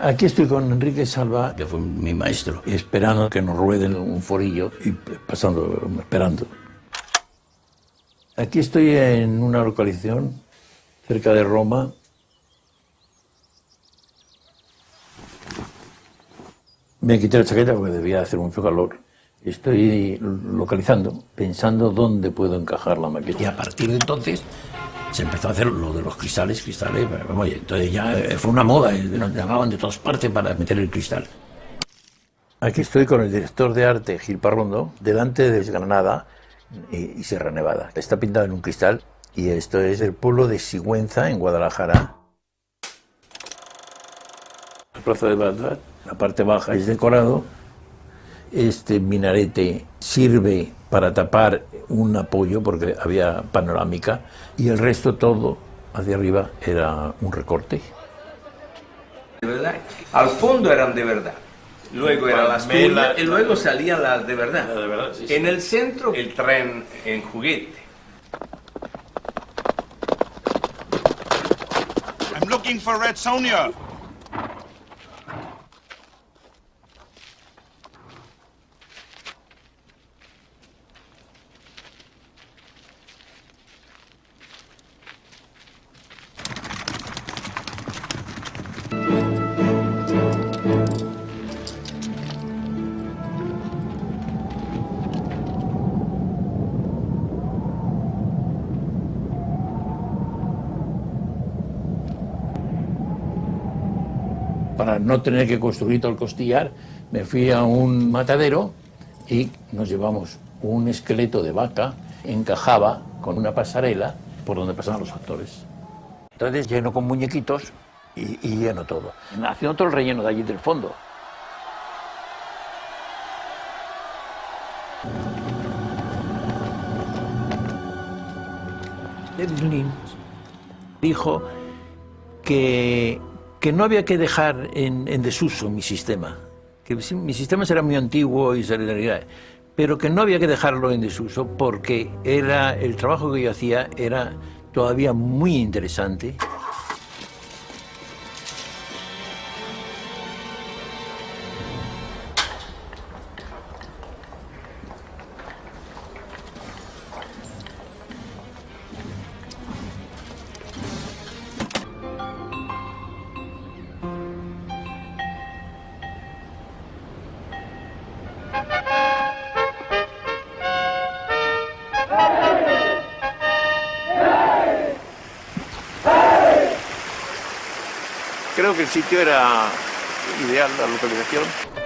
Aquí estoy con Enrique Salva, que fue mi maestro, esperando que nos rueden un forillo y pasando, esperando. Aquí estoy en una localización cerca de Roma. Me quité la chaqueta porque debía hacer mucho calor. Estoy localizando, pensando dónde puedo encajar la maqueta. Y a partir de entonces se empezó a hacer lo de los cristales, cristales, vamos, entonces ya fue una moda, eh, nos llamaban de todas partes para meter el cristal. Aquí estoy con el director de arte, Gil Parrondo, delante de Granada y, Sierra Nevada. Está pintado en un cristal y esto es el pueblo de Sigüenza, en Guadalajara. La plaza de Bagdad, la parte baja es decorado. Este minarete sirve para tapar un apoyo porque había panorámica y el resto todo hacia arriba era un recorte. De verdad, al fondo eran de verdad. Luego eran las turnas y luego salían las de verdad. de verdad sí, En el centro, el tren en juguete. I'm looking for Red Sonia. Para no tener que construir todo el costillar, me fui a un matadero y nos llevamos un esqueleto de vaca, encajaba con una pasarela por donde pasaban los actores. Entonces lleno con muñequitos y, y lleno todo. Haciendo todo el relleno de allí del fondo. David Lynch dijo que que no había que dejar en, desuso mi sistema, que mi sistema era muy antiguo y solidaridad, pero que no había que dejarlo en desuso porque era, el trabajo que yo hacía era todavía muy interesante. Creo que el sitio era ideal, la localización.